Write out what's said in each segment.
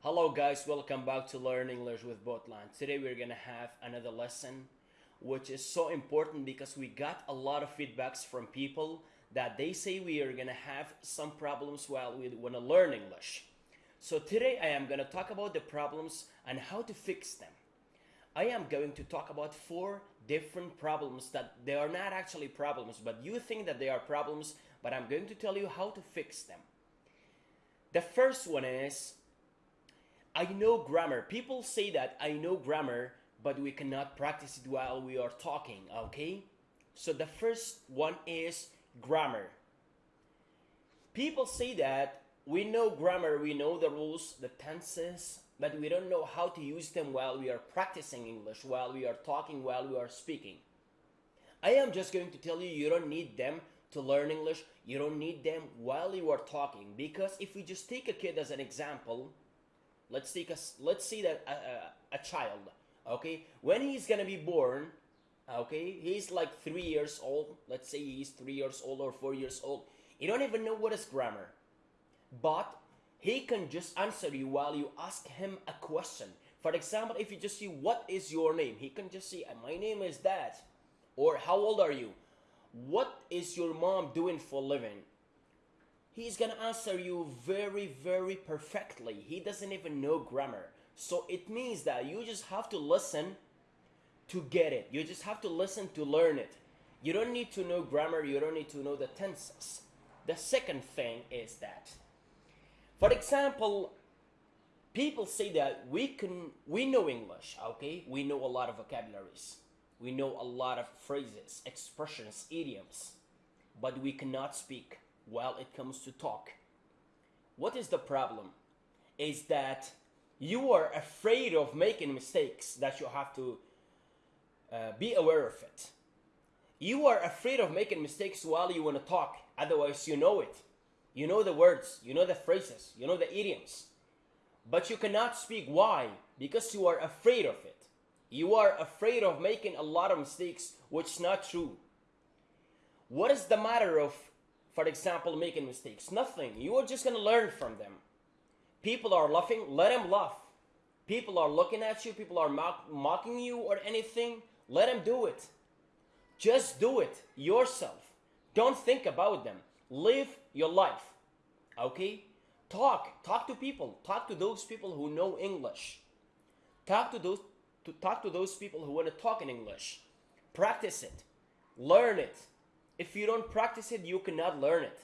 Hello guys, welcome back to Learn English with Botland. Today we're gonna have another lesson which is so important because we got a lot of feedbacks from people that they say we are gonna have some problems while we wanna learn English. So today I am gonna talk about the problems and how to fix them. I am going to talk about four different problems that they are not actually problems, but you think that they are problems, but I'm going to tell you how to fix them. The first one is I know grammar. People say that I know grammar, but we cannot practice it while we are talking, okay? So the first one is grammar. People say that we know grammar, we know the rules, the tenses, but we don't know how to use them while we are practicing English, while we are talking, while we are speaking. I am just going to tell you you don't need them to learn English. You don't need them while you are talking because if we just take a kid as an example, let's take a let's see that a, a, a child, okay, when he's gonna be born, okay, he's like three years old. Let's say he's three years old or four years old. You don't even know what is grammar, but he can just answer you while you ask him a question. For example, if you just see what is your name, he can just say my name is that, or how old are you? What is your mom doing for living? He's gonna answer you very, very perfectly. He doesn't even know grammar. So it means that you just have to listen to get it. You just have to listen to learn it. You don't need to know grammar, you don't need to know the tenses. The second thing is that, for example, people say that we can we know English, okay? We know a lot of vocabularies. We know a lot of phrases, expressions, idioms, but we cannot speak while it comes to talk. What is the problem? Is that you are afraid of making mistakes that you have to uh, be aware of it. You are afraid of making mistakes while you want to talk, otherwise, you know it. You know the words, you know the phrases, you know the idioms. But you cannot speak. Why? Because you are afraid of it. You are afraid of making a lot of mistakes, which is not true. What is the matter of, for example, making mistakes? Nothing. You are just going to learn from them. People are laughing, let them laugh. People are looking at you, people are mock- mocking you or anything, let them do it. Just do it yourself. Don't think about them. Live your life. Okay? Talk. Talk to people. Talk to those people who know English. Talk to those to talk to those people who want to talk in English. Practice it. Learn it. If you don't practice it, you cannot learn it.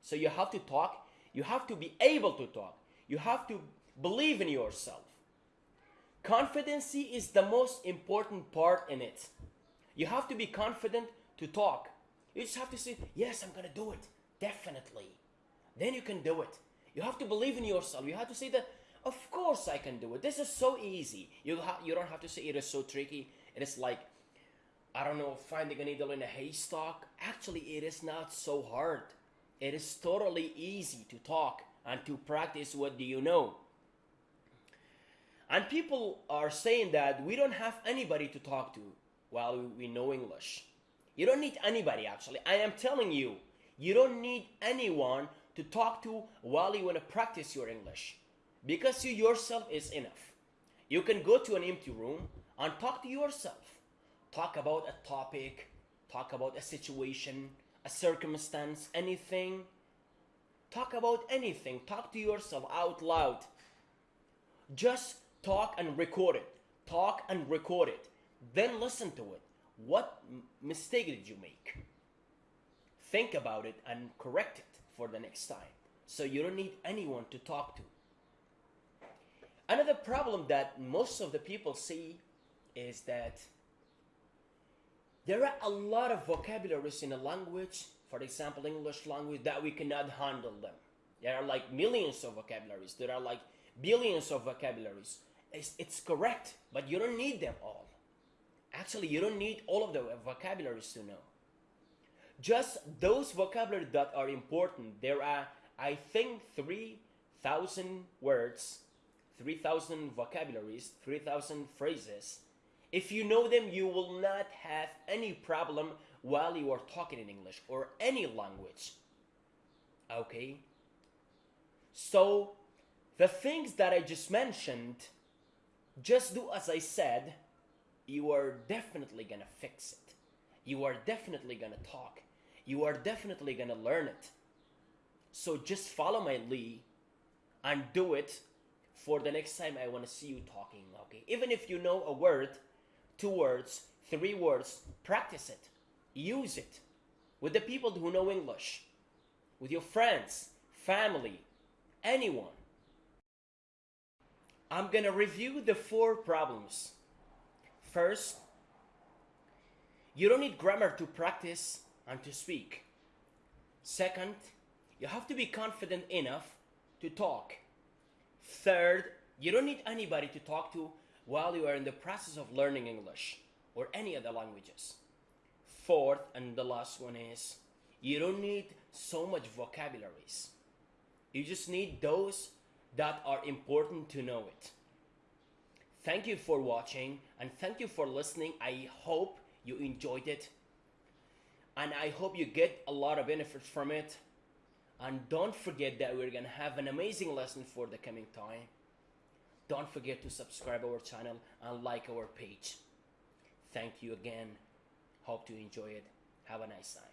So you have to talk. You have to be able to talk. You have to believe in yourself. Confidence is the most important part in it. You have to be confident to talk. You just have to say, Yes, I'm going to do it. Definitely. Then you can do it. You have to believe in yourself. You have to say that, Of course I can do it. This is so easy. You, you don't have to say it is so tricky. It is like, I don't know, finding a needle in a haystack. Actually, it is not so hard. It is totally easy to talk and to practice what do you know. And people are saying that we don't have anybody to talk to while we know English. You don't need anybody actually. I am telling you, you don't need anyone to talk to while you want to practice your English. Because you yourself is enough. You can go to an empty room and talk to yourself. Talk about a topic, talk about a situation, a circumstance, anything. Talk about anything. Talk to yourself out loud. Just talk and record it. Talk and record it. Then listen to it. What mistake did you make? Think about it and correct it for the next time. So you don't need anyone to talk to. Another problem that most of the people see is that there are a lot of vocabularies in a language, for example, English language, that we cannot handle them. There are like millions of vocabularies. There are like billions of vocabularies. It's, it's correct, but you don't need them all. Actually, you don't need all of the vocabularies to know. Just those vocabularies that are important. There are, I think, 3,000 words, 3,000 vocabularies, 3,000 phrases. If you know them, you will not have any problem while you are talking in English or any language. Okay? So, the things that I just mentioned, just do as I said, you are definitely gonna fix it. You are definitely gonna talk. You are definitely gonna learn it. So just follow my lead and do it for the next time I wanna see you talking, okay? Even if you know a word, two words, three words, practice it. Use it with the people who know English, with your friends, family, anyone. I'm gonna review the four problems. First, you don't need grammar to practice and to speak. Second, you have to be confident enough to talk. Third, you don't need anybody to talk to while you are in the process of learning English or any other languages. Fourth, and the last one is you don't need so much vocabularies. You just need those that are important to know it. Thank you for watching and thank you for listening. I hope you enjoyed it and I hope you get a lot of benefits from it. And don't forget that we're gonna have an amazing lesson for the coming time. Don't forget to subscribe our channel and like our page. Thank you again. Hope to enjoy it. Have a nice time.